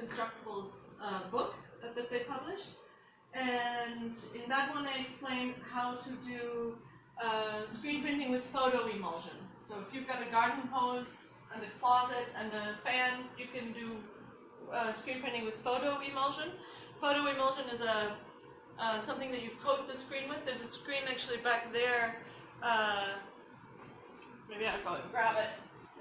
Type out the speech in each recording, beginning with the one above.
Instructables uh, book that, that they published. And in that one, I explain how to do uh, screen printing with photo emulsion. So if you've got a garden hose and a closet and a fan, you can do uh, screen printing with photo emulsion. Photo emulsion is a uh, something that you coat the screen with. There's a screen actually back there. Uh, maybe I'll go and grab it.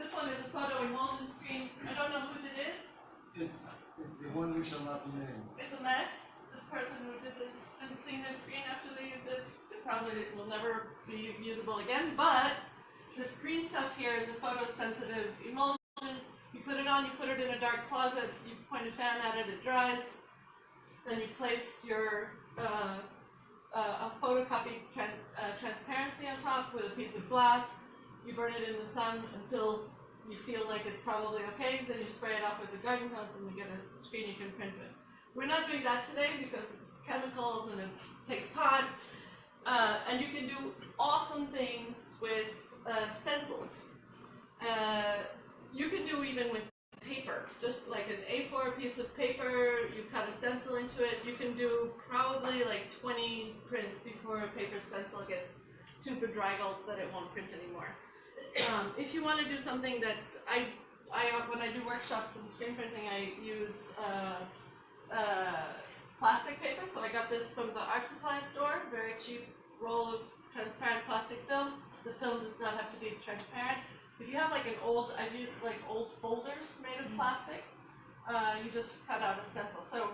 This one is a photo emulsion screen. I don't know whose it is. It's, it's the one who shall not be named. It's a mess. The person who did this didn't clean their screen after they used it. It probably will never be usable again, but this green stuff here is a photosensitive emulsion. You put it on, you put it in a dark closet, you point a fan at it, it dries. Then you place your uh, uh, a photocopy uh, transparency on top with a piece of glass. You burn it in the sun until you feel like it's probably okay. Then you spray it off with a garden hose and you get a screen you can print with. We're not doing that today because it's chemicals and it takes time. Uh, and you can do awesome things with uh, stencils. Uh, you can do even with paper, just like an A4 piece of paper, you cut a stencil into it, you can do probably like 20 prints before a paper stencil gets too bedraggled that it won't print anymore. Um, if you want to do something that I, I when I do workshops in screen printing, I use uh, uh, plastic paper. So I got this from the art supply store, very cheap roll of transparent plastic film. The film does not have to be transparent. If you have like an old, I've used like old folders made of plastic, uh, you just cut out a stencil. So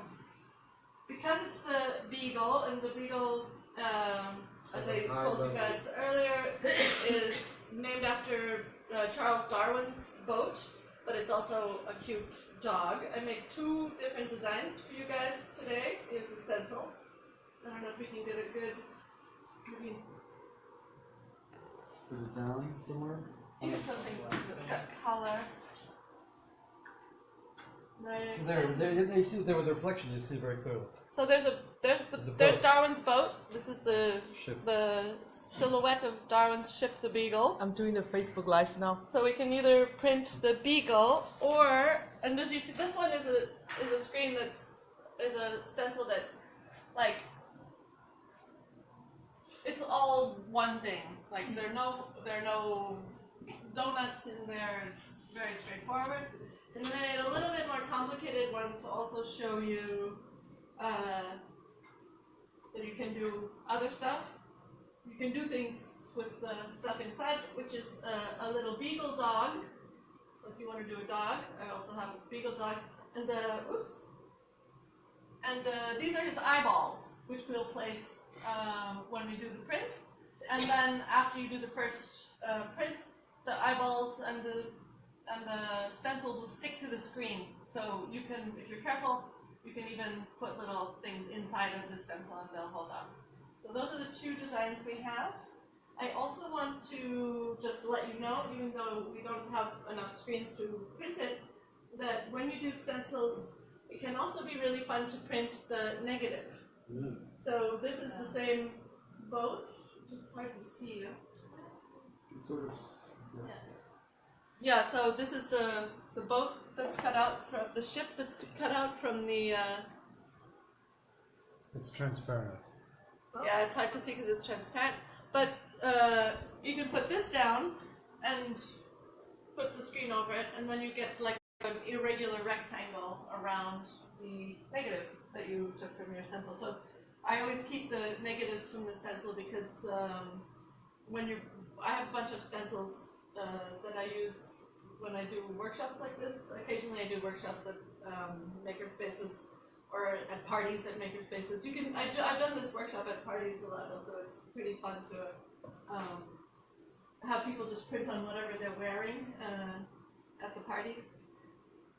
because it's the Beagle, and the Beagle, um, as I told you guys earlier, is named after uh, Charles Darwin's boat, but it's also a cute dog. I make two different designs for you guys today. Here's a stencil. I don't know if we can get a good. Maybe Is it down somewhere? here's something that's got color. There, There, there, they see there with the reflection. You see very clearly. So there's a there's the, There's there's boat. Darwin's boat. This is the Ship. the silhouette of Darwin's ship, the Beagle. I'm doing the Facebook Live now. So we can either print the Beagle or, and as you see, this one is a is a screen that's is a stencil that, like, it's all one thing. Like there are no there are no donuts in there. It's very straightforward. And then I made a little bit more complicated one to also show you uh, that you can do other stuff. You can do things with the stuff inside, which is a, a little beagle dog. So if you want to do a dog, I also have a beagle dog. And the, oops. And uh, these are his eyeballs, which we'll place um, when we do the print. And then after you do the first uh, print, the eyeballs and the and the stencil will stick to the screen. So you can, if you're careful, you can even put little things inside of the stencil and they'll hold on. So those are the two designs we have. I also want to just let you know, even though we don't have enough screens to print it, that when you do stencils, it can also be really fun to print the negative. Mm. So this is the same boat. It's hard to see. It's sort of. Yes. Yeah, so this is the the boat that's cut out from the ship that's cut out from the. Uh, It's transparent. yeah, it's hard to see because it's transparent. But uh, you can put this down and put the screen over it, and then you get like an irregular rectangle around the negative that you took from your stencil. So I always keep the negatives from the stencil because um, when you, I have a bunch of stencils uh, that I use when I do workshops like this. Occasionally, I do workshops at um, makerspaces or at parties at makerspaces. You can, I do, I've done this workshop at parties a lot, so it's pretty fun to um, have people just print on whatever they're wearing uh, at the party.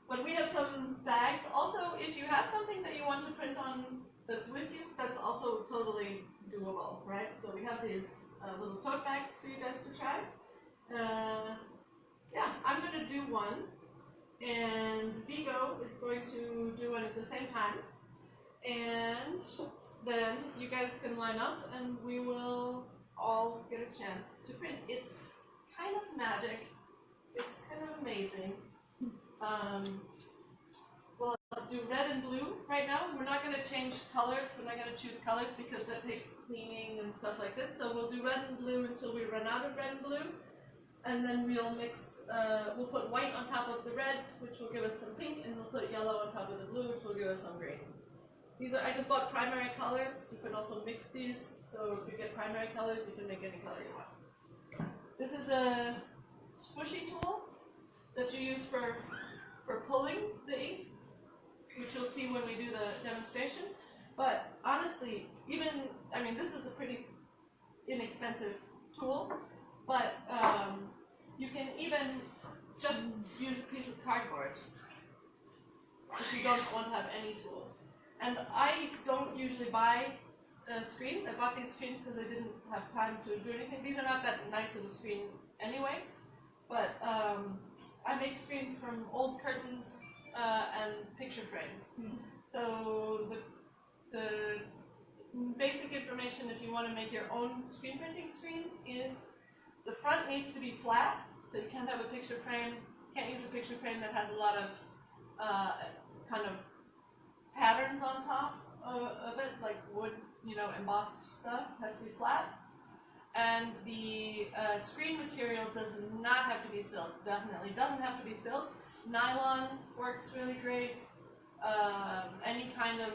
But we have some bags. Also, if you have something that you want to print on that's with you, that's also totally doable, right? So we have these uh, little tote bags for you guys to try. Uh, yeah, I'm going to do one, and Vigo is going to do one at the same time. And then you guys can line up, and we will all get a chance to print. It's kind of magic. It's kind of amazing. Um, we'll do red and blue right now. We're not gonna change colors, we're not gonna choose colors because that takes cleaning and stuff like this. So we'll do red and blue until we run out of red and blue. And then we'll mix, uh, we'll put white on top of the red, which will give us some pink, and we'll put yellow on top of the blue, which will give us some green. These are, I just bought primary colors. You can also mix these. So if you get primary colors, you can make any color you want. This is a squeegee tool that you use for, for pulling the ink, which you'll see when we do the demonstration. But honestly, even, I mean, this is a pretty inexpensive tool, but um, you can even just use a piece of cardboard if you don't want to have any tools. And I don't usually buy uh, screens. I bought these screens because I didn't have time to do anything. These are not that nice of a screen anyway. But um, I make screens from old curtains uh, and picture frames. So the, the basic information if you want to make your own screen printing screen is the front needs to be flat. So you can't have a picture frame. Can't use a picture frame that has a lot of uh, kind of patterns on top of, of it, like wood, you know, embossed stuff, has to be flat. And the uh, screen material does not have to be silk, definitely doesn't have to be silk. Nylon works really great. Um, any kind of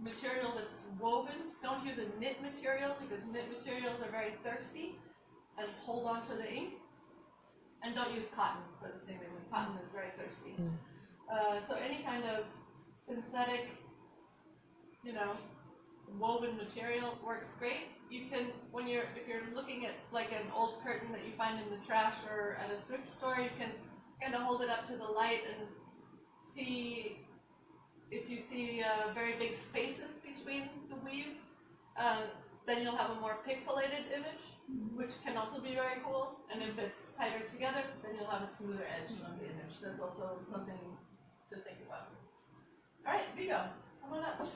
material that's woven, don't use a knit material because knit materials are very thirsty and hold on to the ink. And don't use cotton for the same reason, cotton is very thirsty. Uh, so any kind of synthetic, you know, woven material works great. You can, when you're, if you're looking at like an old curtain that you find in the trash or at a thrift store, you can kind of hold it up to the light and see if you see uh, very big spaces between the weave, uh, then you'll have a more pixelated image, which can also be very cool. And if it's tighter together, then you'll have a smoother edge on the image. That's also something to think about. All right, Vigo, come on up.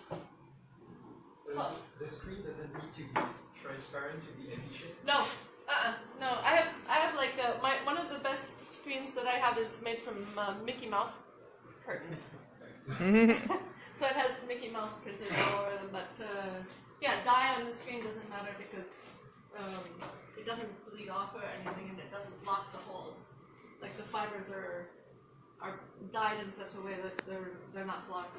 So So- the screen doesn't need to be transparent to be efficient. No, uh-uh, no. I have, I have like uh my one of the best screens that I have is made from uh, Mickey Mouse curtains. so it has Mickey Mouse printed all over them, but uh, yeah, dye on the screen doesn't matter because um, it doesn't bleed off or anything, and it doesn't block the holes. Like the fibers are are dyed in such a way that they're they're not blocked.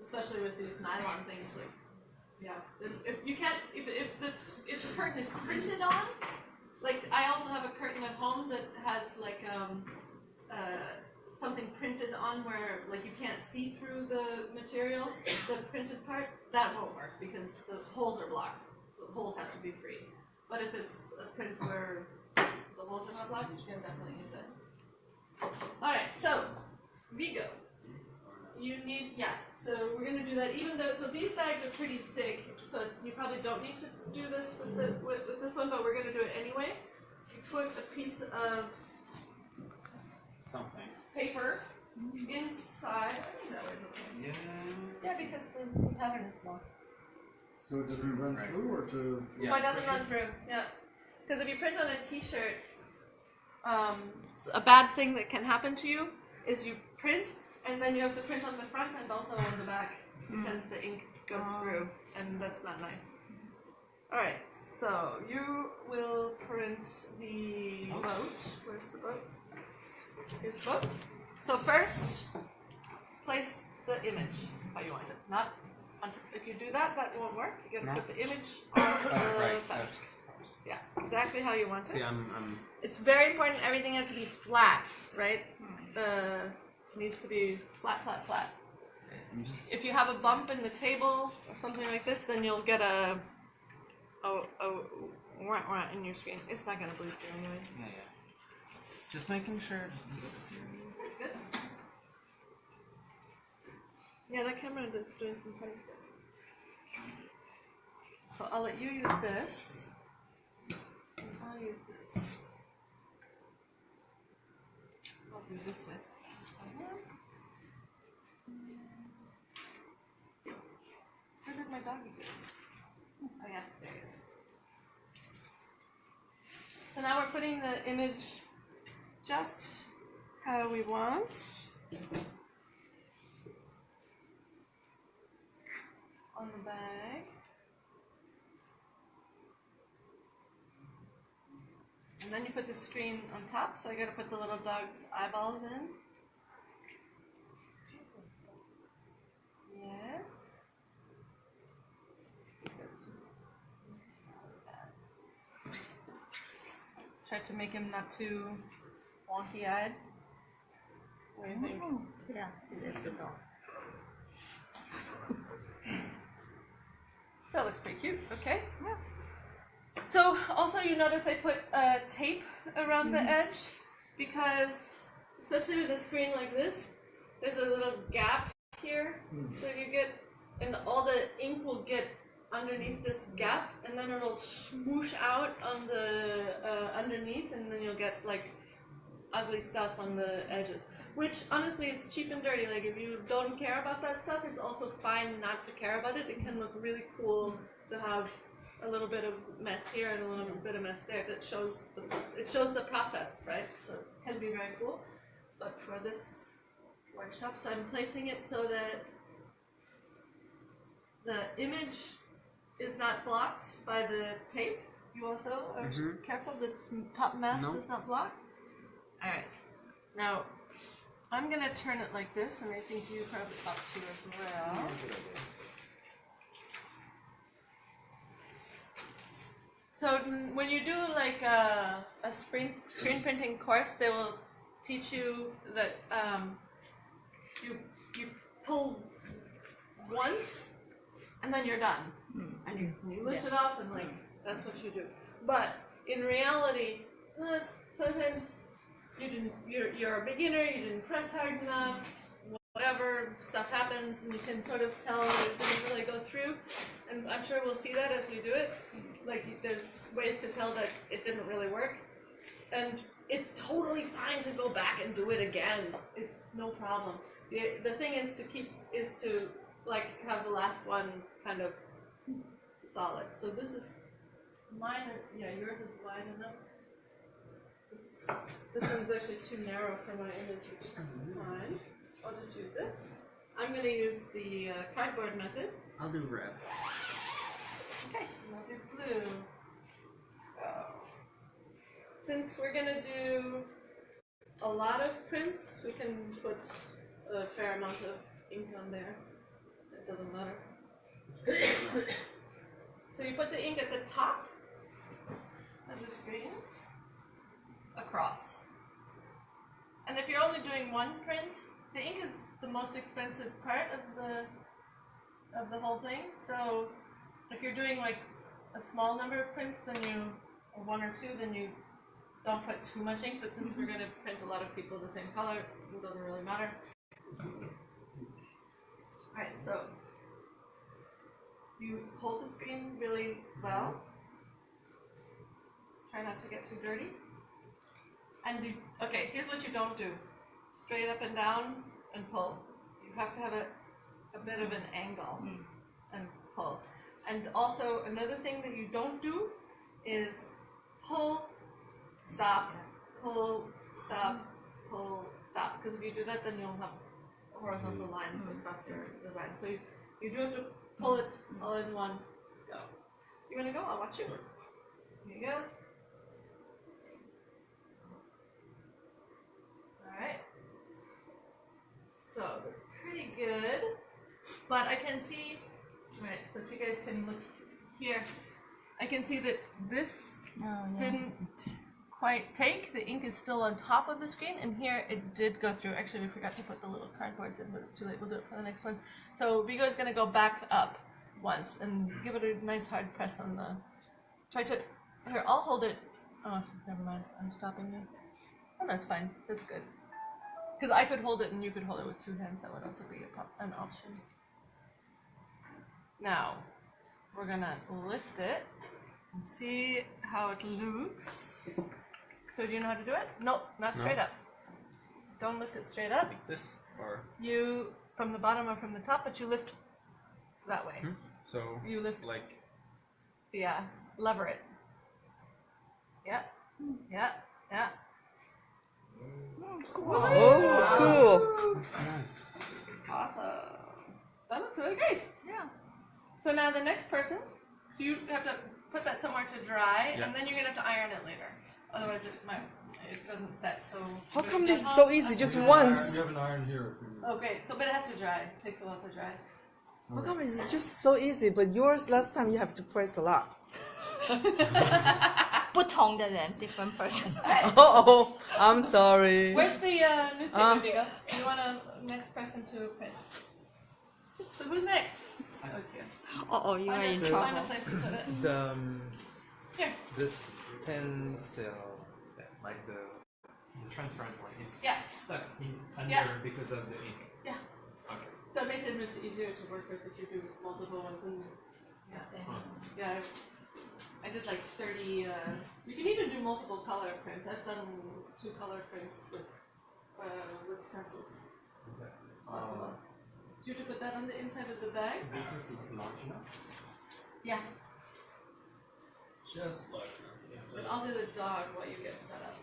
Especially with these nylon things, like yeah, if, you can't, if, if the if the curtain is printed on, like I also have a curtain at home that has like um, uh, something printed on where like you can't see through the material, the printed part. That won't work because the holes are blocked. The holes have to be free. But if it's a print where the holes are not blocked, you can definitely use it. All right, so Vigo, you need yeah. So we're gonna do that. Even though so these bags are pretty thick, so you probably don't need to do this with the with, with this one, but we're gonna do it anyway. You put a piece of Something. paper inside. I think that was okay. Yeah. Yeah, because the, the pattern is small. So it doesn't run Right. through or to? Yeah. so it doesn't run through. Yeah. Because if you print on a T-shirt, um, a bad thing that can happen to you is you print and then you have to print on the front and also on the back because the ink goes through, and that's not nice. All right. So you will print the boat. Where's the boat? Here's the boat. So first, place the image how you want it. Not onto, if you do that, that won't work. You gotta No. put the image on the right. boat. that's- Yeah, exactly how you want See, it. I'm, I'm. It's very important. Everything has to be flat, right? Uh, needs to be flat, flat, flat. I'm just. If you have a bump in the table or something like this, then you'll get a a a wah, wah in your screen. It's not gonna bleed through anyway. Yeah, yeah. Just making sure. Just That's good. Yeah, that camera is doing some funny stuff. So I'll let you use this. And I'll use this. I'll do this with. Where did my doggy go? Oh yeah, there it is. So now we're putting the image just how we want. On the bag. And then you put the screen on top, so I gotta put the little dog's eyeballs in. Yes. Try to make him not too wonky eyed. What do you think? Yeah, it is a dog. That looks pretty cute. Okay. Yeah. So also you notice I put uh, tape around the edge because especially with a screen like this, there's a little gap here So you get, and all the ink will get underneath this gap, and then it'll smoosh out on the uh, underneath, and then you'll get like ugly stuff on the edges. Which honestly, it's cheap and dirty. Like if you don't care about that stuff, it's also fine not to care about it. It can look really cool to have a little bit of mess here and a little bit of mess there. That shows the, it shows the process, right? So it can be very cool. But for this workshop, so I'm placing it so that the image is not blocked by the tape. You also are Mhm. careful that the top mask No. is not blocked. All right. Now I'm gonna turn it like this, and I think you probably ought to as well. So mm, when you do like a, a screen screen printing course, they will teach you that um, you you pull once, and then you're done, and you, you lift it off, and like that's what you do. But in reality, uh, sometimes you didn't you're, you're a beginner you didn't press hard enough whatever stuff happens and you can sort of tell it didn't really go through. And i'm sure we'll see that as we do it. Like there's ways to tell that it didn't really work. And it's totally fine to go back and do it again. It's no problem. The, the thing is to keep is to like have the last one kind of solid. So this is mine yeah yours is wide enough this one's actually too narrow for my image, which is fine. I'll just use this. I'm gonna use the uh, cardboard method. I'll do red. Okay, and I'll do blue. So, since we're gonna do a lot of prints, we can put a fair amount of ink on there. It doesn't matter. so you put the ink at the top of the screen, across. And if you're only doing one print, the ink is the most expensive part of the of the whole thing. So if you're doing like a small number of prints, then you or one or two, then you don't put too much ink. But since we're mm-hmm. going to print a lot of people the same color, it doesn't really matter. Alright, so you hold the screen really well. Try not to get too dirty. And do, okay, here's what you don't do. Straight up and down and pull. You have to have a, a bit of an angle hmm. and pull. And also another thing that you don't do is pull, stop, pull, stop, pull, stop. Because if you do that, then you'll have horizontal hmm. lines hmm. across your design. So you, you do have to pull it all in one go. You wanna go? I'll watch you. Here he goes. Alright. So that's pretty good. But I can see right, so if you guys can look here, I can see that this Oh, yeah. didn't quite take. The ink is still on top of the screen, and here it did go through. Actually, we forgot to put the little cardboards in, but it's too late. We'll do it for the next one. So Vigo is going to go back up once and give it a nice hard press on the. Try to. Here, I'll hold it. Oh, never mind. I'm stopping you. Oh, that's fine. That's good. Because I could hold it and you could hold it with two hands. That would also be a, an option. Now, we're gonna lift it and see how it looks. So do you know how to do it? Nope, not straight up. Don't lift it straight up. Like this or You from the bottom or from the top, but you lift that way. Hmm? so You lift, like yeah, lever it. Yeah, yeah, yeah. Oh, cool. Awesome. That looks really great. Yeah. So now the next person, so you have to put that somewhere to dry, Yeah. and then you're gonna have to iron it later. Otherwise, it might it doesn't set. So How come this is so easy? Just You have iron- once. You have an iron here. if Oh, great. So, but it has to dry. It takes a while to dry. How come it's just so easy? But yours last time you have to press a lot. 不同的人，different person。 Alright. Oh, I'm sorry. Where's the uh, newspaper, Uh. Vigo? You want a next person to print? So who's next? Oh, it's here. Oh, oh, you are Find, in a, find a trouble. place to put it. The, um, Here. this ten cell, like the The transparent one, it's Yeah. stuck in under Yeah. because of the ink. Yeah. Okay. That makes it much easier to work with if you do multiple ones. And yeah, yeah. I did like 30. Uh, you can even do multiple color prints. I've done two color prints with uh, with stencils. Lots of them. Do you have to put that on the inside of the bag? This is not large enough. Yeah. Just large enough. But I'll do the dog while you get set up.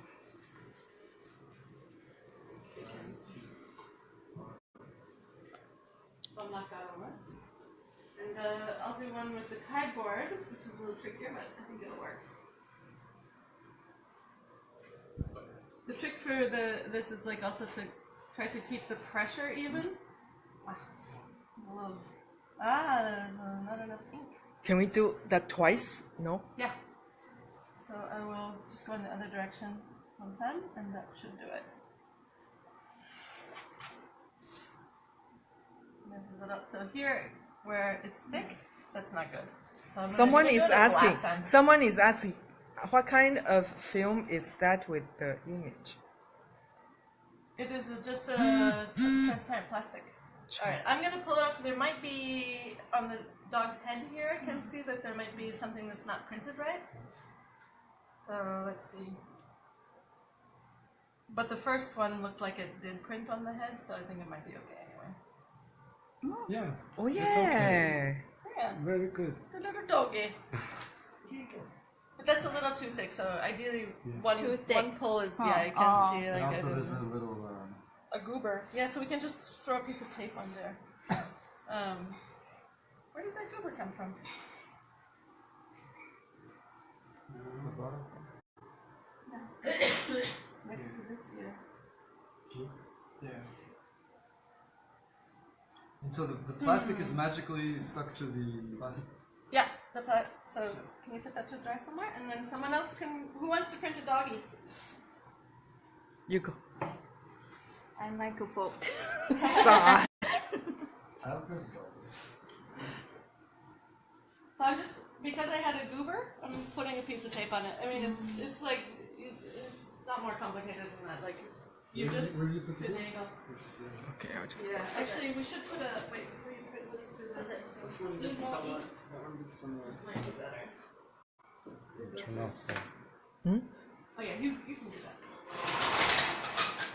I'll knock that I'll do one with the cardboard, which is a little trickier, but I think it'll work. The trick for the this is like also to try to keep the pressure even. Ah, ah, there's not enough ink. Can we do that twice? No. Yeah. So I will just go in the other direction one time, and that should do it. There's a little, so here, where it's thick, that's not good. So Someone is do it last asking. Someone is asking. What kind of film is that with the image? It is a- just a, a transparent plastic. Alright, I'm gonna pull it up. There might be, on the dog's head here, I can see that there might be something that's not printed right. So let's see. But the first one looked like it did print on the head, so I think it might be okay. Yeah, Oh yeah. okay. Yeah, very good. it's a little doggy. But that's a little too thick, so ideally one Too thick. one pull is Huh. yeah, you can Oh. see And also it there's is a little, um, a goober. Yeah, so we can just throw a piece of tape on there. Um, where did that goober come from? the bottom. It's next to this ear. Yeah. And so the, the plastic is hmm. magically stuck to the plastic. Yeah, the pla- so can you put that to dry somewhere? And then someone else can. Who wants to print a doggy? You go. I like a boat. Sorry. I'll print it So I'm just because I had a goober, I'm putting a piece of tape on it. I mean, it's it's like it, it's not more complicated than that. Like you Where did just you- where did you put the finagle. Okay, I'll just. Yeah, actually, we should put a wait. Before you put, let's do this. Need more ink? This might be better. turn off the. Oh yeah, you you can do that.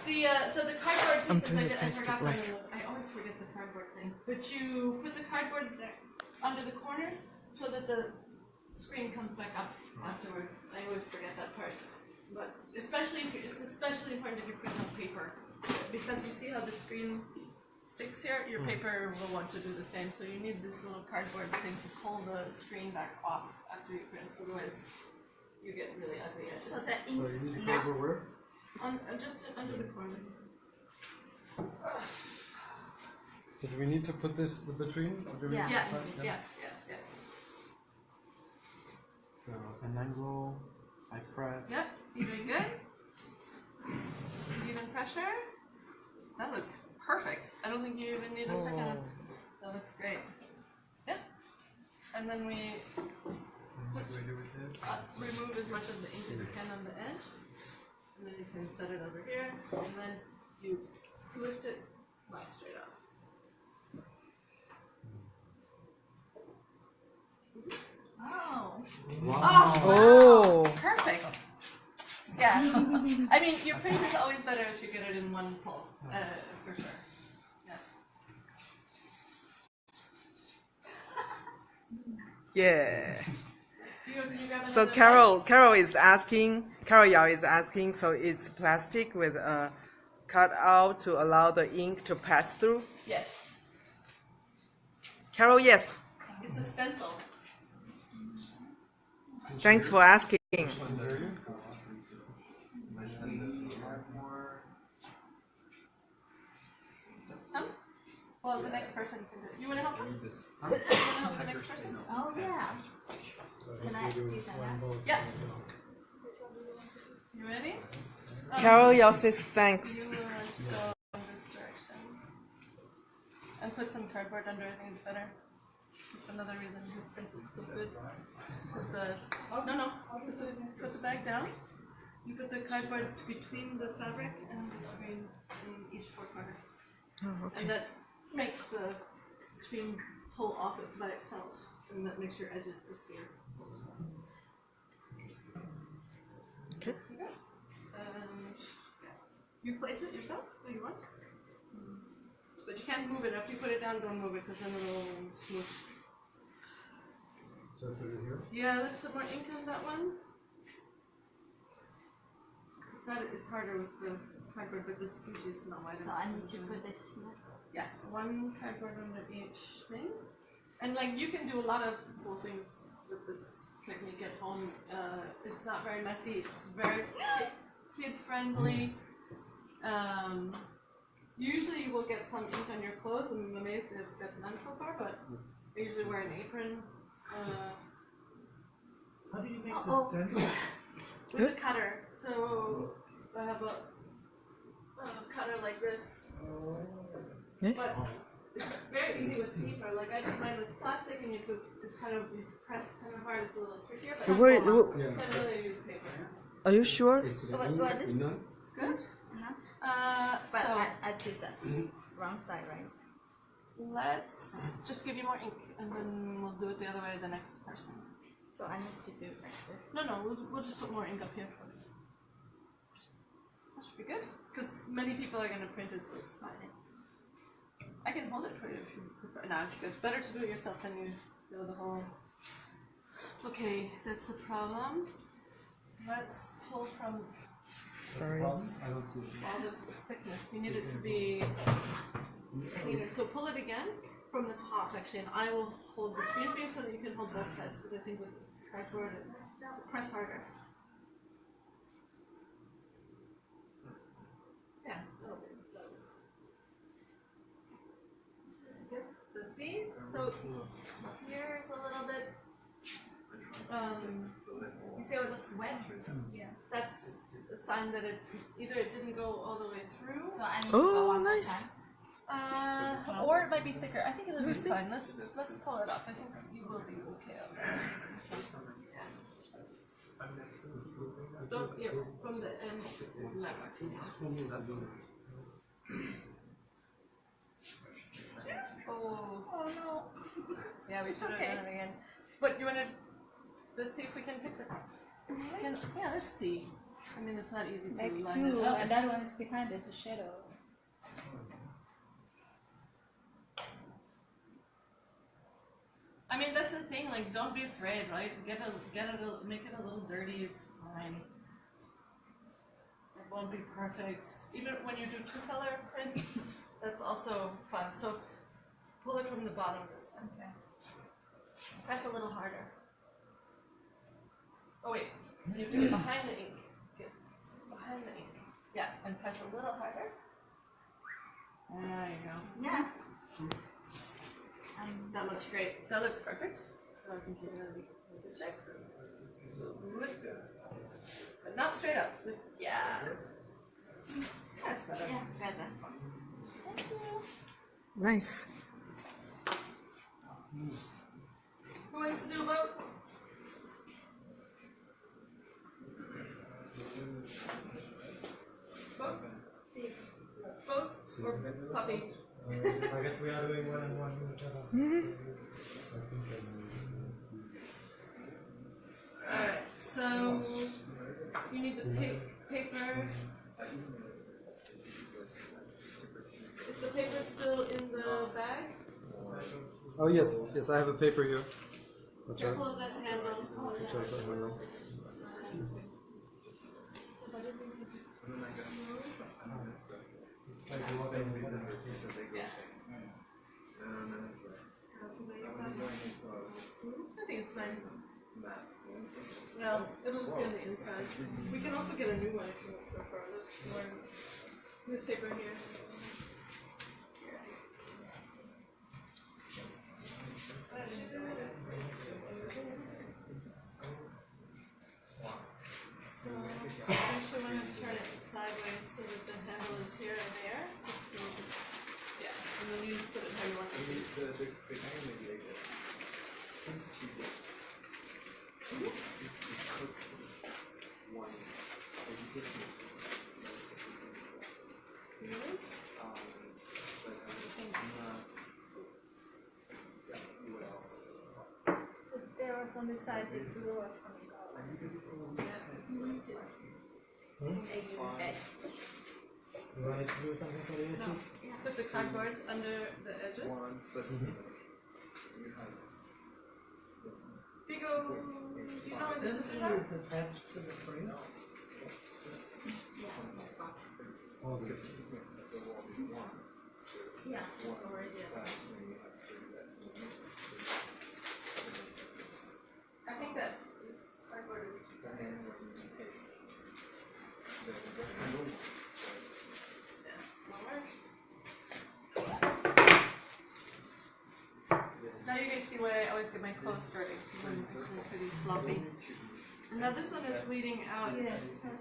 The uh, so the cardboard I'm pieces I, did, I Facebook forgot Live. the, I always forget the cardboard thing. But you put the cardboard there, under the corners so that the screen comes back up afterward. I always forget that part. But especially if you, it's especially important if you print on paper because you see how the screen sticks here. Your paper will want to do the same. So you need this little cardboard thing to pull the screen back off after you print. Otherwise, you get really ugly edges. So that So you need to cover where? On, uh, just under the corners. So do we need to put this the between? Or Yeah. Yeah, Right, yeah, yeah, yeah. So an angle, I press. Yep, you doing good? Even pressure? That looks perfect. I don't think you even need a second. Oh. That looks great. Yep. And then we just What do we do with it? uh, remove as much of the ink as you can on the edge. And then you can set it over here. And then you lift it not straight up. Oh. Oh, Oh. Perfect. Yeah. I mean, your print is always better if you get it in one pull, uh, for sure. Yeah. Yeah. You, you grab So Carol, Carol is asking. Carol Yao is asking. So it's plastic with a cutout to allow the ink to pass through. Yes. Carol, yes. It's a stencil. Thanks for asking. Huh? Well, the next person can do it. You want to help them? You want to help the next person? Oh yeah. Can I do that now? Yeah. You ready? Um, Carol Yao says thanks. You will go in this direction. And put some cardboard under, I think it's better. It's another reason his print looks so good. Is the, no, no, put the, put the bag down. You put the cardboard between the fabric and the screen in each four corner. Oh, okay. And that makes the screen pull off it by itself. And that makes your edges crispier. Okay. There you go. And you place it yourself if you want. Hmm. But you can't move it. After you put it down, don't move it because then it'll smooth. So put it here. Yeah, let's put more ink on that one. It's not. It's harder with the cardboard, but the scooch is not wide So. I need to put this. Yeah, one cardboard under each thing. And like you can do a lot of cool things with this technique at home. Uh, it's not very messy. It's very kid friendly. Um, usually you will get some ink on your clothes. I'm amazed they've got none so far, but I usually wear an apron. Uh, How do you make Oh. the stencil? with a cutter. So I have a, a cutter like this. Yeah. But it's very easy with paper. Like I did mine with plastic, and you could it's kind of you press kind of hard. It's a little trickier. But Where- I where- can't really use paper. Are you sure? So what, what is? It's good. Uh-huh. Uh, But so I, I did the wrong side, right? let's just give you more ink, and then we'll do it the other way. The next person. So I need to do like this. No, no, we'll, we'll just put more ink up here. That should be good, because many people are gonna print it, so it's fine. I can hold it for you if you prefer. No, it's good. Better to do it yourself than you go the whole. Okay, that's a problem. Let's pull from Sorry. I don't see all this thickness. We need it to be cleaner. So pull it again from the top, actually, and I will hold the screen for you so that you can hold both sides, because I think with cardboard, it's press harder. Yeah. that'll be- that'll be- Let's see. So here's a little bit. Um, you see how it looks wet? Yeah. That's a sign that it either it didn't go all the way through, So I need to Oh, go nice. time. uh, or it might be thicker. I think it'll be fine. Let's let's pull it up. I think you will be okay. on. Don't yeah, from the end. Never. Oh. Oh no. Yeah, we should have okay. done it again. But you wanna? Let's see if we can fix it. Can, yeah, let's see. I mean, it's not easy to Like line two, it up. and that one is behind, there's a shadow. I mean, that's the thing. Like, don't be afraid, right? Get a, get it, a, make it a little dirty. It's fine. It won't be perfect. Even when you do two color prints, that's also fun. So, pull it from the bottom this time. Okay. Press a little harder. Oh wait, you do it behind the ink. Get behind the ink. Yeah, and press a little harder. There you go. Yeah. Um, that looks great. That looks perfect. So I can give you a check. So lift it. But not straight up. Lift- Yeah. That's better. Yeah, better. Thank you. Nice. Who wants to do a vote? Vote? Or puppy? I guess we are doing one and one each other. Alright, so you need the pa- paper. Is the paper still in the bag? Oh yes, yes, I have a paper here. Watch out. Careful of that handle. Watch out that handle. Yeah. map. Well, it'll just be on the inside. We can also get a new one if you want prefer. There's more newspaper here. So, I actually want to turn it sideways so that the handle is here and there. Just to make it- Yeah, and then you put it how you want it to be. Maybe the, the, the guy maybe like that. Seems to be. It, it could be one education. Really? Um, but I was not. Yeah, well. So there was on the side the blue was coming out. Okay. You wanted to do something for the No. edges? Put the cardboard under the edges. One, let's see. You do you know where the scissors are? It's attached to the frame. Oh, Because this is not, the wall is one. Yeah, it's over here. That's when you have to do that. I think that this cardboard is too And thin. then when you take the rectangle one, Now you guys see why I I'm actually pretty sloppy. And now this one is bleeding out,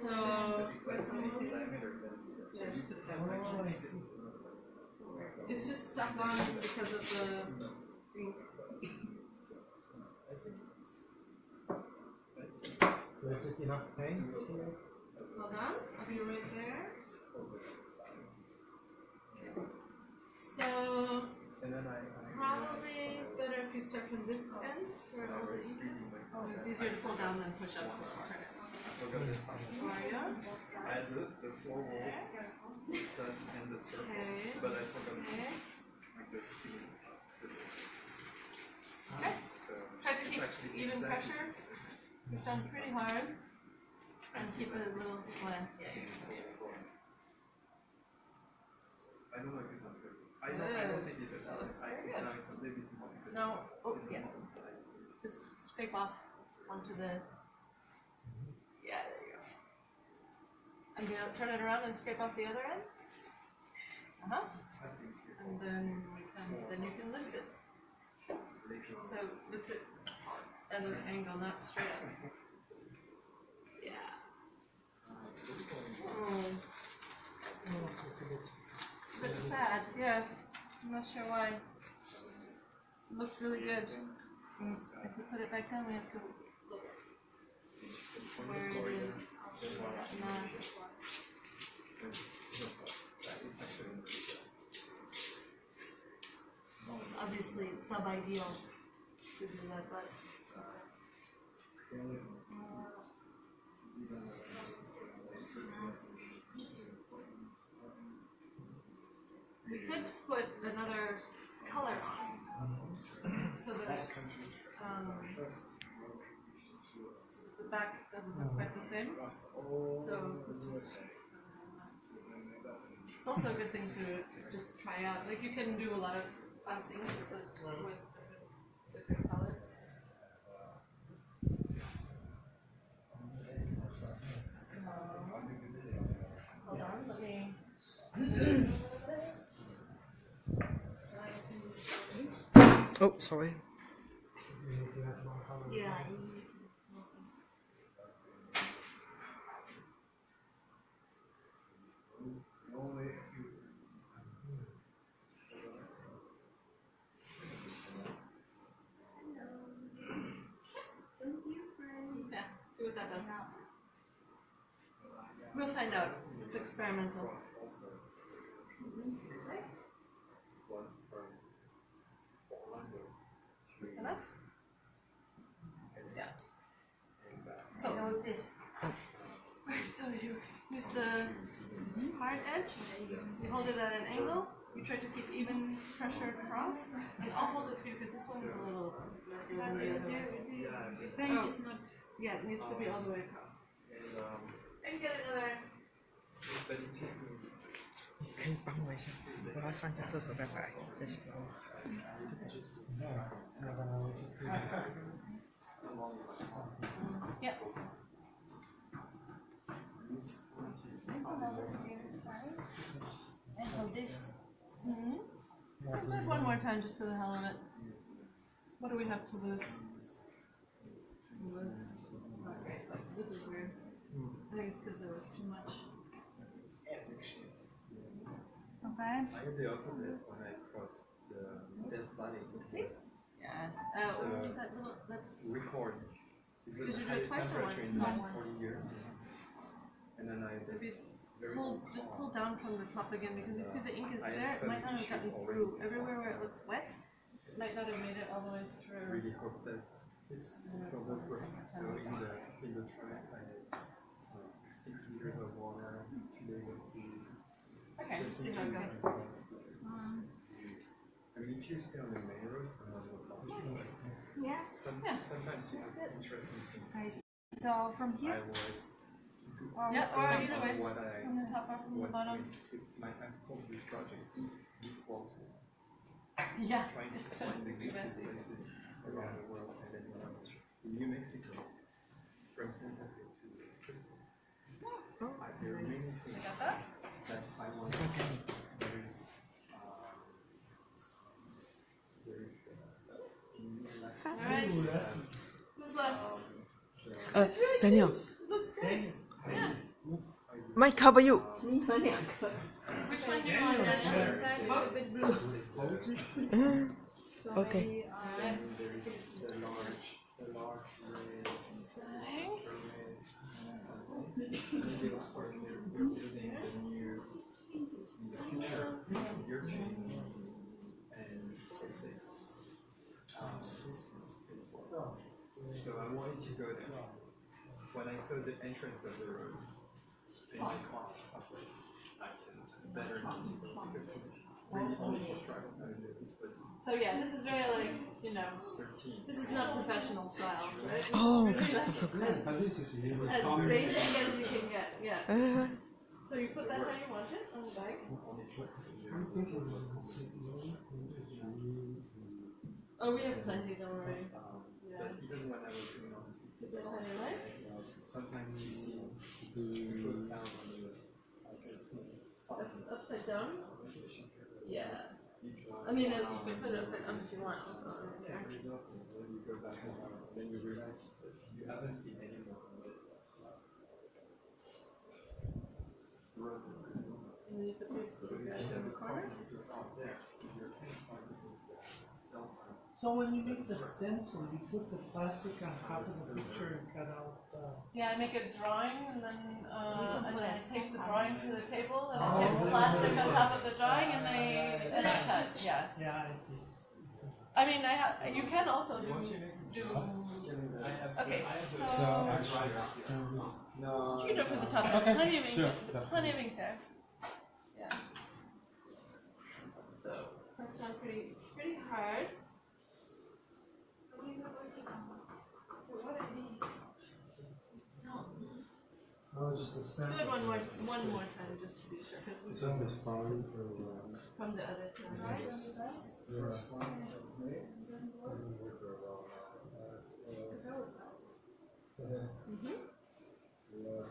so. It's just stuck on because of the ink. So is this enough paint here? Hold on, I'll be right there. So, And then I. I probably better if you start from this end, where all the ink is. Oh, it's easier to pull down than push up, so I'll turn it. forgot this. Mario, I the, four walls, studs and the circle, Okay. but I forgot okay. like the seam. Okay. So Try to keep even exactly- pressure. Push down pretty hard. And keep it a little slant. Yeah, I don't know if it's not good. I don't, I don't think it is. That looks I very think good. it's a little bit more. because No, oh, it's yeah. more- Just scrape off onto the. Yeah, there you go. And you turn it around and scrape off the other end. Uh huh. And then we can, then you can lift it. So lift it at an angle, not straight up. Yeah. Mm. Bit sad, yeah. I'm not sure why. It Looks really good. Mm, If we put it back down, we have to look where it is. Nah. Obviously, it's sub-ideal to do that, but. We could put another color so that it's, um, the back doesn't look quite the same. So it's just. It's also a good thing to just try out. Like you can do a lot of fun things with with different, different colors. So, hold on, let me. Oh, sorry. You need to have more color. Yeah. Yeah, see what that does. We'll find out. It's experimental. That's enough? Yeah. So, this. Right, so you use the hard edge, you hold it at an angle, you try to keep even pressure across, and I'll hold it for you because this one is a little messier than the other one. The paint is not. Yeah, it needs to be all the way across. And, um, I can get another. but it took me 你可以帮我一下，我要上下厕所再回来，谢谢。 No, No, no, we just do this. this. Mm-hmm. I'll do it one more time just for the hell of it. What do we have to lose? Lose. Okay, like, this is weird. I think it's because there was too much. Okay. I had the opposite when I crossed the Death Valley. See? Yeah. Uh, Uh, that little, that's record. It Did you do it twice or temperature once? in the last once. 40 years. And then I did maybe very pull, just pull down from the top again because you see the ink is there. It might not have gotten through. Everywhere where it looks wet, it might not have made it all the way through. really hope that it's from the. So in the in the track I had uh, six liters of water, two days of food. Okay, see how it goes. something- I mean, if you stay on the main road, sometimes you'll probably Yeah. Some, Yeah. sometimes you have interesting things. So from I here. Was. Yeah, or on either way. What I From the top or from the what bottom. is my I called this project equal to Yeah, trying to it's find the pretty good fancy. places around the world and then when I was in New Mexico from Santa Fe to Christmas. I, there are many things Got that? that I want to there is um, there is the Alright. Who's left? Uh, It's really Daniel, cute. It looks great. Yeah. might cover you. Which one do you want, Daniel? Inside is a bit blue. Uh, Okay. maybe, and there is the large the large red Dang. red something. Maybe also they're, they're building the new in the future Virgin and SpaceX spaceport. So I wanted to go there. When I saw the entrance of the road in the car, I was like, I can better not to go because it's really only for trucks. I it was So yeah, this is very like, you know, 13. this is not professional style, right? This is Oh, really like But this is really as, as common. basic as you can get, yeah. Uh, So you put that how you want it on the bike? I'm thinking it was the same zone. Oh, we have plenty, don't worry. Um, Yeah. But even when I was doing on Put that how you like? Sometimes you see it goes mm. down on the like a small That's upside down? Yeah. I mean, you can put it upside down if you want. It's not really and there. there's nothing, then you go back and then you realize you haven't seen any more of it. Road. And then you put these So guys in the a car corners. to out there, your campfire is the cell phone. So when you make the stencil, you put the plastic on top of the picture and cut out, uh, Yeah, I make a drawing and then, uh, and then I take the drawing to the table and I Oh, take the the- plastic on top of the drawing and I, and I cut, yeah. yeah, I see. I mean, I have, you can also do, Once you make do, okay, I so. a You can do it from the top, there's Okay, plenty of ink, sure, there's plenty of ink there. Yeah. So, press down pretty, pretty hard. so what are these? Oh, just a stamp. Do it one more, one more time, just to be sure, because we, Some is fine for, um, from the other side. yeah. First one that was made. Doesn't work very well now. Uh, uh, Yeah.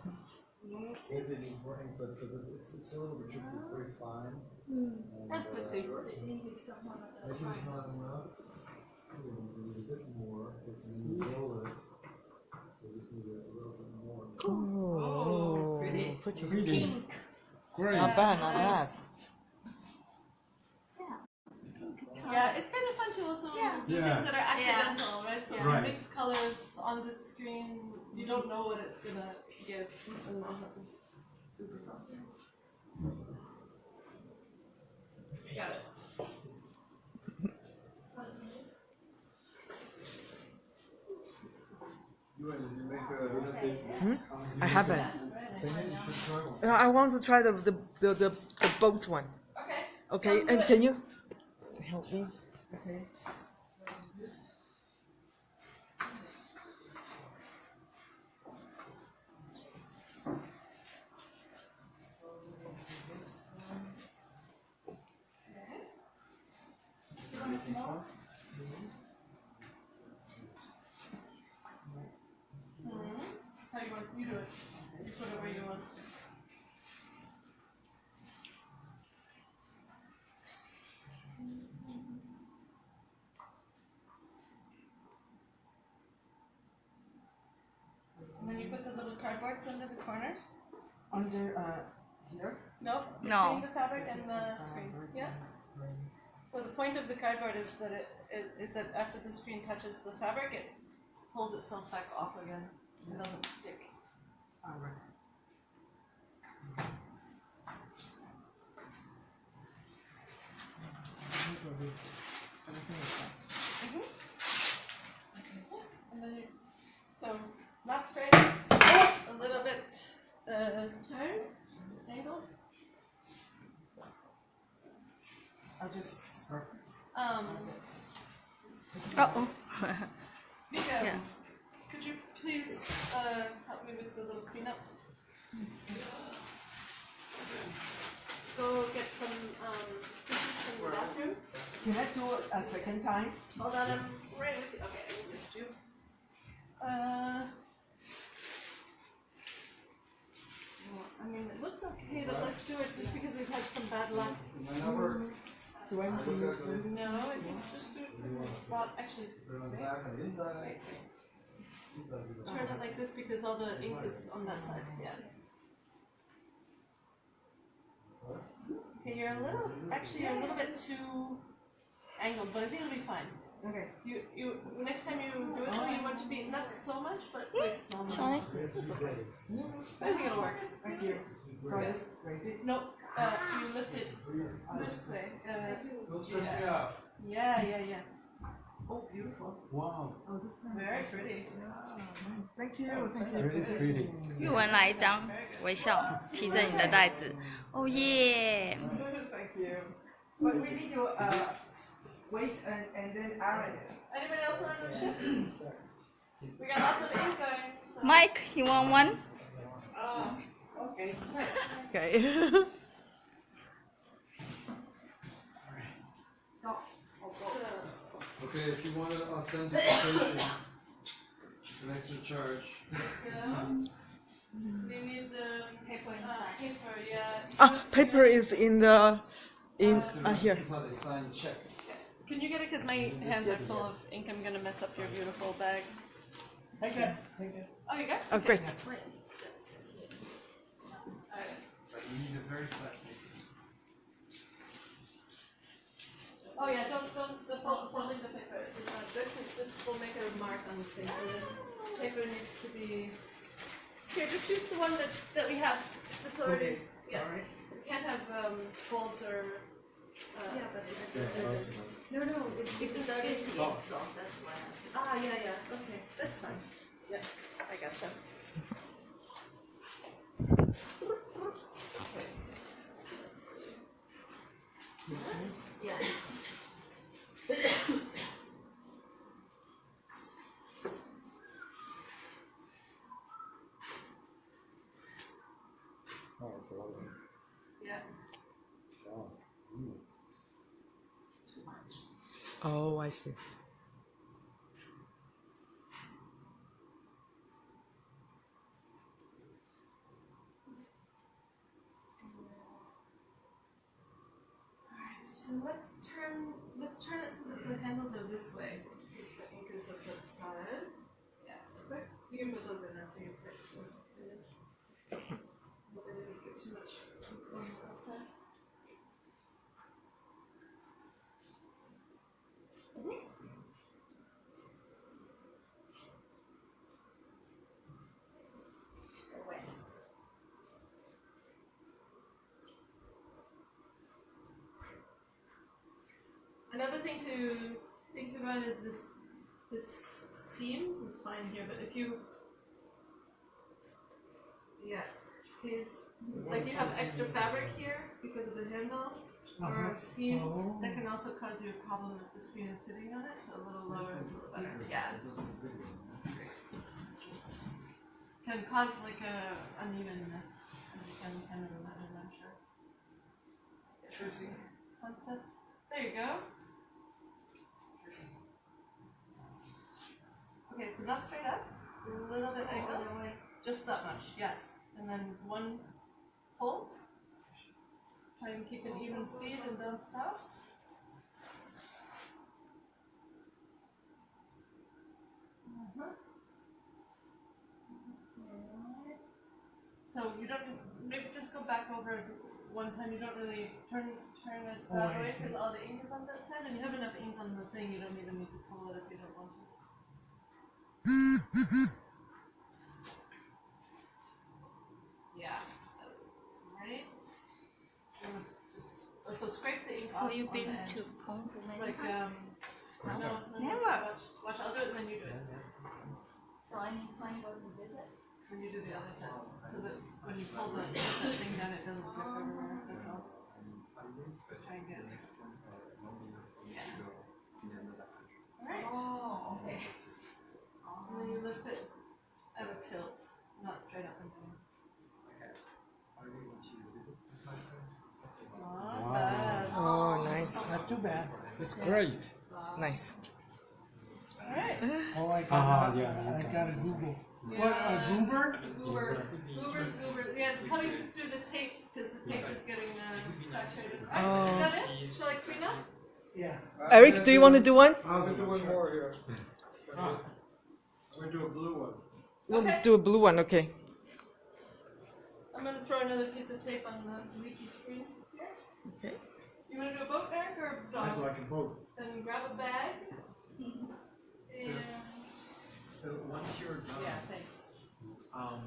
Maybe it is working, but, but it's, it's a little bit tricky, it's very fine. And, Let's uh, see. The ink is somewhat of a Maybe it's not enough. We need a bit more. It's in the roller. We just need a little bit more. Oh, pretty. pretty. Pink. Great. Not bad, not bad. Yeah, it's kind of fun to also Yeah. do Yeah. things that are accidental, right? So Right. mix colors on the screen. You don't know what it's gonna give. And I'll have some super fun. Got it. You want to make a Hmm? I haven't. Yeah, right. Maybe you should try one. I want to try the the the, the, the boat one. Okay. Okay, Sounds and good. can you help me? Okay. Mhm. How you want? You do it. You put it where you want. Corners. Under uh here. Nope. No. Between the fabric and the screen. Yeah. So the point of the cardboard is that it is, is that after the screen touches the fabric, it pulls itself back off again. It doesn't stick. Alright. And then you, so not straight, a little bit uh, turn, angle. I'll just Um, Uh-oh. Mika, Yeah. could you please uh, help me with the little cleanup? Go get some um, tissues from the bathroom. can I do it a second time? Hold on, I'm right with you. Okay, I missed you. Uh, well, I mean, it looks okay, but let's do it just because we've had some bad luck. Do I need to? No, I think just do it. Well, actually, Put it on the back, on the inside. wait, wait. Turn it like this because all the ink is on that side. Yeah. Okay, you're a little. Actually, you're a little bit too angled, but I think it'll be fine. Okay. You, you, next time you do it, though, you want to be not so much, but like some. Sorry. I think it'll work. Thank you. So I just raise it. No, uh, you lift it this way. Uh, Don't stress me out. yeah, yeah, yeah. Oh, beautiful. Wow. Oh, this one. Very pretty. Thank you. Thank you. Really pretty. 玉文来一张，微笑，提着你的袋子。哦耶！ Thank you. But we need to uh wait and and then iron it. Anybody else want to ship? We got lots of ink going. so- Mike, you want one? Okay. Okay. Okay, if you want an authentication, it's an extra charge. yeah. We need the paper. Uh, paper, yeah. Ah, paper is in the in uh, here. This is how they sign the check. Can you get it? Because my hands are full of ink. I'm gonna mess up your beautiful bag. Thank you, thank you. Oh, you got? it? Oh, Okay. great. Alright. But you need a very flat Oh yeah, don't don't the fold, folding the paper is not good. 'cause This will make a mark on the thing. So the paper needs to be. Here, just use the one that that we have. That's already. Yeah. We can't have um, folds or. Uh, yeah, but it's. no, no, it's it's already. Oh. Ah, yeah, yeah. Okay, that's fine. Yeah, I gotcha. Okay. Let's see. Yeah. Oh, it's a lot of them. Yeah. Wow. Mm. Oh, I see. Alright, so let's turn let's turn it so that the handles are this way. Because the ink is at the side. Yeah. Quick. You can put those in after you fix the image. But then it'll get too much ink on the outside. Mhm. Away. Another thing to think about is this this seam. It's fine here, but if you yeah, is like you have extra fabric here because of the handle or Uh-huh. a seam Oh. that can also cause you a problem if the screen is sitting on it. So a little lower is a little better. Yeah, can cause like a unevenness as you can kind of imagine. I'm sure. Concept. There you go. Okay, so not straight up, a little bit angled, just that much, yeah. And then one pull. Try and keep an even speed and don't stop. Uh-huh. So you don't maybe just go back over one time. You don't really turn turn it Oh, that I way because all the ink is on that side, and you have enough ink on the thing. You don't even need to pull it if you don't want to. Yeah. Right. Just so scrape the ink So off you've on been the edge. to Penghu many like times? um. No, no, no, Never. Watch, watch. I'll do it when you do it. So anytime go to visit? When you do the other side, so that when you pull the, the thing down, it doesn't drip everywhere. That's all. Try and get it. Yeah. Alright. Oh, okay. And then you lift it at a tilt, not straight up and down. Not bad. Oh, nice. Not too bad. It's great. Nice. Alright. Oh, I got, yeah, I got a Google. What, a goober? Goober. Goober's goober. Yeah, it's coming through the tape because the tape is getting uh, saturated. Oh. Is that it? Shall I clean up? Yeah. Eric, do you want to do one? I'll do one more here. I'm gonna do a blue one. We'll Okay. do a blue one, okay. I'm gonna throw another piece of tape on the leaky screen here. Okay. You wanna do a boat, Eric, or a I'd like a boat. Then grab a bag. And, So once you're done, yeah, thanks. um,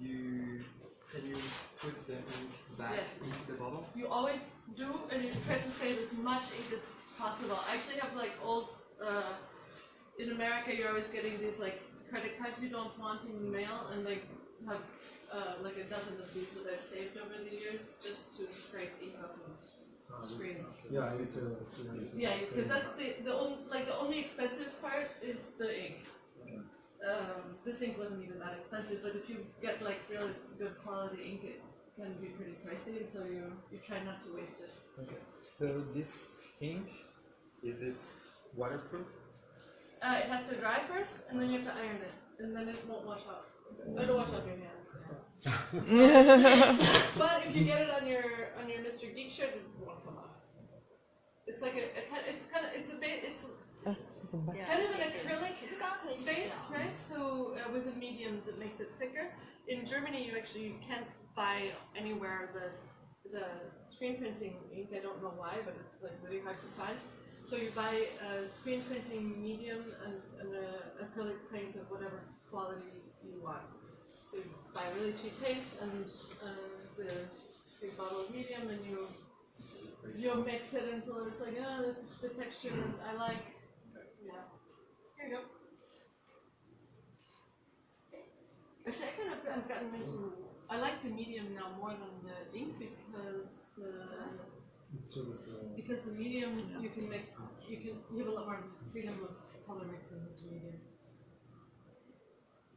you can you put the ink back Yes. into the bottle? You always do, and you try to save as much ink as possible. I actually have like old, uh, in America, you're always getting these like credit cards you don't want in the mail, and like have uh, like a dozen of these that I've saved over the years just to scrape ink off of screens. Yeah, it's a. Yeah, because that's the the only like the only expensive part is the ink. Um, this ink wasn't even that expensive, but if you get like really good quality ink, it can be pretty pricey, and so you you try not to waste it. Okay. So this ink, is it waterproof? Uh, it has to dry first, and then you have to iron it, and then it won't wash off. It'll wash off your hands. But if you get it on your on your Mr. Geek shirt, it won't come off. It's like a, a it's kind of it's a bit it's kind of an acrylic base, right? So uh, with a medium that makes it thicker. In Germany, you actually you can't buy anywhere the the screen printing ink. I don't know why, but it's like really hard to find. So you buy a screen printing medium and, and a acrylic paint of whatever quality you want. So you buy really cheap paint and uh, the big bottle of medium, and you you mix it until it's like, oh, this is the texture that I like. Yeah. Here you go. Actually, I kind of I've gotten into. I like the medium now more than the ink because the sort of. Uh, because the medium you can make you can you have a lot more freedom of color mixing with the medium.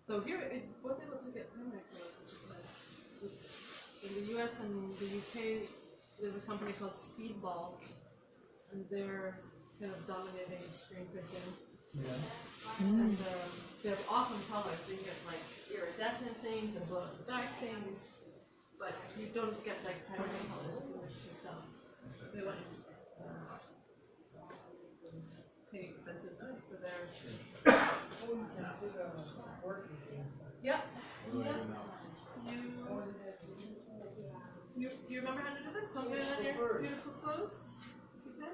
So here it was able to get primary colors, which is nice. In the US and the UK, there's a company called Speedball, and they're kind of dominating screen printing. Yeah. And um, they have awesome colors. So you get like iridescent things and glow in the dark things, but you don't get like primary colors, which is dumb. They want uh, pay expensive for their. Yep. Yep. You. You, you remember how to do this? Don't get it on your beautiful clothes. You can.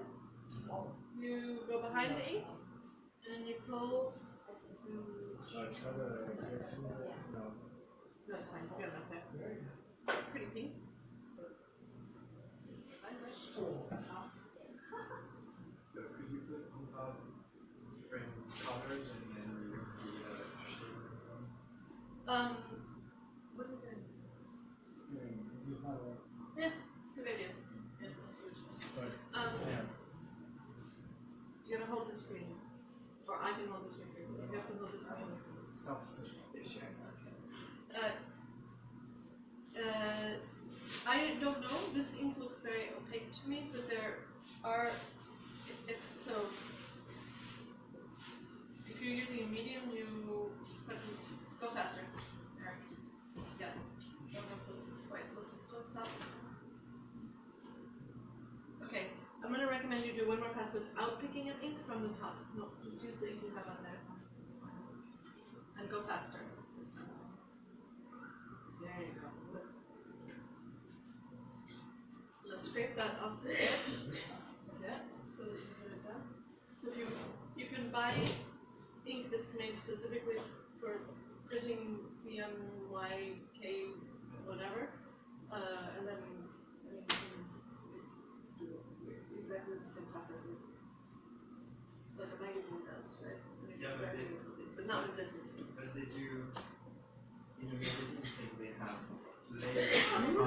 You go behind the ink, and you pull. I try to get some. No. No, it's fine. You got enough there. It's pretty pink. So could you put on top different colors and then remove the uh, shade? Um, what are you doing? This is not a. Yeah, good idea. Yeah, that's what you But, Um, yeah. you gotta hold the screen, or I can hold the screen for you. You have to hold the screen. Self-sufficient. Uh, uh, I don't know. This ink looks very opaque to me, but there are. If, so, if you're using a medium, you go faster. then you do one more pass without picking up ink from the top. No, just use the ink you have on there. And go faster. There you go. Let's scrape that off. Yeah, so that you can get it done. So if you, you can buy ink that's made specifically for printing CMYK whatever, uh, and then but they- But not with this. But they do, in a magazine thing, they have layers.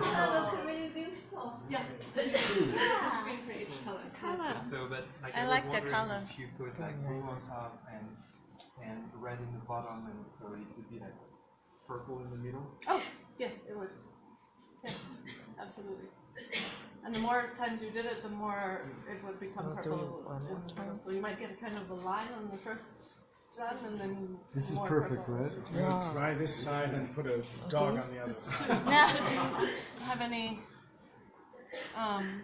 that looks really beautiful. Yeah, there's a screen for each color. Color. So, but like I I, was like the wondering color. if you put like blue on top and and red in the bottom, and so it would be like purple in the middle. Oh, yes, it would. Yeah, absolutely. And the more times you did it, the more it would become Wanna do it purple. one more in the time? middle. So you might get a kind of a line on the first run and then This is perfect, purple. right? Yeah. Try this side and put a dog on the other side. should- have any, um,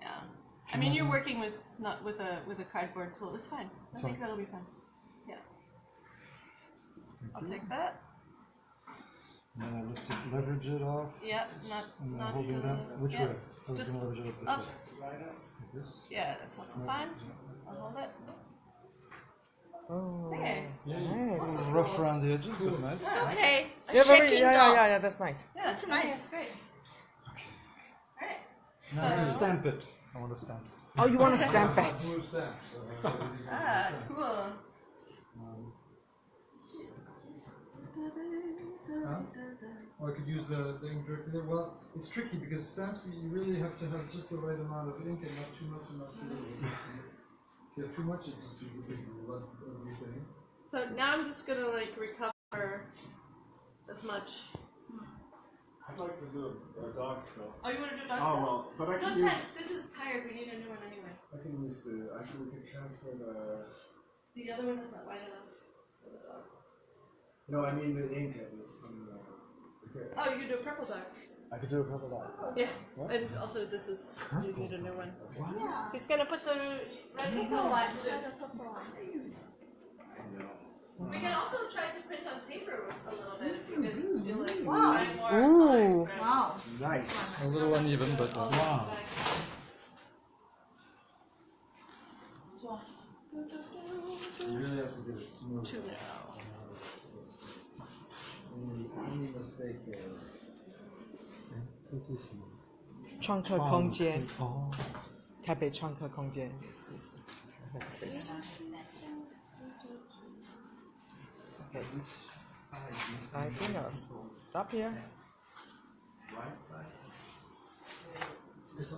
yeah. I mean, you're working with, not with a, with a cardboard tool, it's fine. I think that'll be fine. Yeah. I'll take that. And then I lift it, leverage it off, Yep, not, and then not. holding it up. Which yeah. way? I was Just gonna leverage it up this up. way. Like this? Yeah, that's also fine. I'll hold it. Oh, Okay. A nice. little rough around the edges, but nice. It's okay. A Yeah, very, yeah, yeah, yeah, yeah, that's nice. Yeah, That's I think nice. It's great. Alright. Now I'm So- stamp it. I want to stamp it. Oh, you want to stamp it? Blue stamp. Ah, cool. Um, Huh? Or I could use the, the ink directly there. Well, it's tricky because stamps you really have to have just the right amount of ink and not too much and not too little. If you too much, it just gives a big lump of everything. So now I'm just gonna like recover as much. I'd like to do a, a dog still. Oh, you wanna do dog Oh, stuff? well, but I No, can it's use, fine. This is tired. We need a new one anyway. I can use the, I can, we can transfer the, The other one is not wide enough for the dog. no, I mean the ink at least. on the- okay. Oh, you can do a purple dog. I could do a couple of that. Yeah. And also, this is you need a new one. He's gonna put the red ink on one too. Try the purple one. We can also try to print on paper a little bit if you guys feel like Wow. trying more Ooh. colors. Wow. Nice. A little uneven, but uh, wow. You really have to get it smooth. Two Any, any mistake there. 这是什么？创客空间，哦。台北创客空间。Okay. I think I'll stop here. It's.